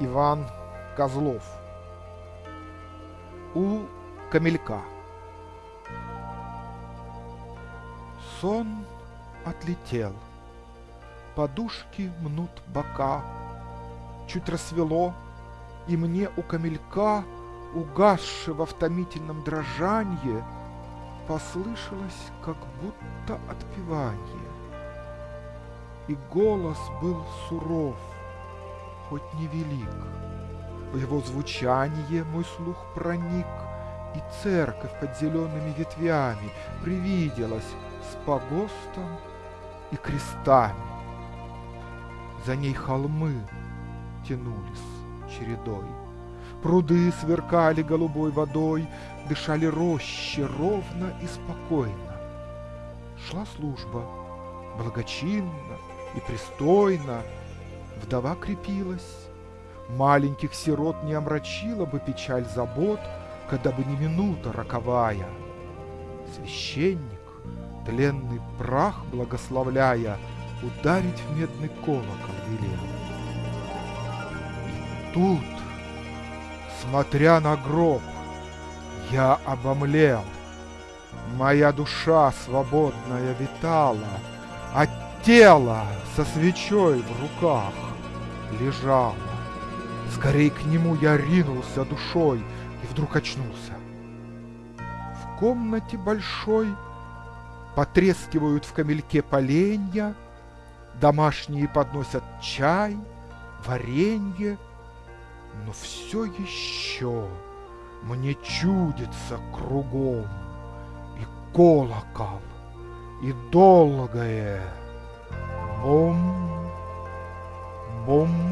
Иван Козлов. У камелька. Сон отлетел, подушки мнут бока, Чуть рассвело, и мне у камелька, угасшего в томительном дрожанье, Послышалось, как будто отпевание. И голос был суров, хоть невелик. В его звучание мой слух проник, И церковь под зелеными ветвями Привиделась с погостом и крестами. За ней холмы тянулись чередой, Пруды сверкали голубой водой, Дышали рощи ровно и спокойно. Шла служба, благочинно и пристойно, Вдова крепилась, маленьких сирот не омрачила бы печаль забот, Когда бы не минута роковая. Священник, тленный прах благословляя, Ударить в медный колокол велел. И тут, смотря на гроб, я обомлел. Моя душа свободная витала, а тело со свечой в руках лежало. Скорей к нему я ринулся душой и вдруг очнулся. В комнате большой потрескивают в камельке поленья, Домашние подносят чай, варенье, но все еще мне чудится кругом и колокол, и долгое ॐ बुं